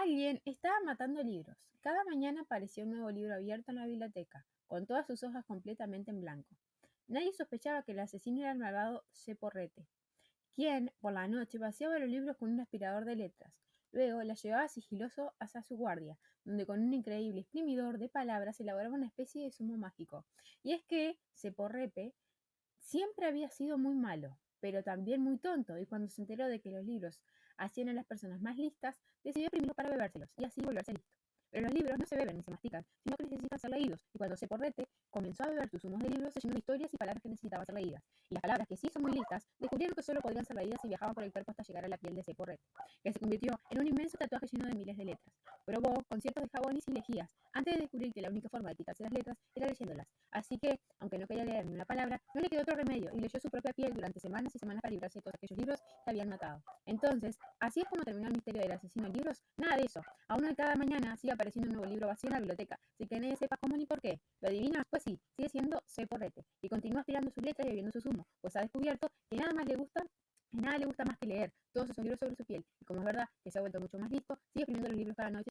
Alguien estaba matando libros. Cada mañana aparecía un nuevo libro abierto en la biblioteca, con todas sus hojas completamente en blanco. Nadie sospechaba que el asesino era el malvado Ceporrete, quien, por la noche, vaciaba los libros con un aspirador de letras. Luego las llevaba sigiloso hacia su guardia, donde con un increíble exprimidor de palabras elaboraba una especie de zumo mágico. Y es que Ceporrepe siempre había sido muy malo, pero también muy tonto, y cuando se enteró de que los libros hacían a las personas más listas, decidió exprimirlos para bebérselos y así volverse listo. Pero los libros no se beben ni se mastican, sino que necesitan ser leídos, y cuando Ceporrete comenzó a beber sus humos de libros, se de historias y palabras que necesitaban ser leídas. Y las palabras que sí son muy listas, descubrieron que solo podían ser leídas si viajaban por el cuerpo hasta llegar a la piel de Ceporrete, que se convirtió en un inmenso tatuaje lleno de miles de letras. Probó conciertos de y lejías, antes de descubrir que la única forma de quitarse las letras era leyéndolas. Así que, aunque no quería leer ni una palabra, no le quedó otro remedio y leyó su propia piel durante semanas y semanas para librarse de todos aquellos libros que habían matado. Entonces, así es como terminó el misterio del asesino de libros. Nada de eso. Aún hoy cada mañana sigue apareciendo un nuevo libro vacío en la biblioteca, sin que nadie sepa cómo ni por qué. ¿Lo adivinas? Pues sí, sigue siendo C. Y continúa aspirando sus letras y bebiendo su zumo, pues ha descubierto que nada más le gusta nada le gusta más que leer todos esos libros sobre su piel, y como es verdad que se ha vuelto mucho más listo, sigue escribiendo los libros cada noche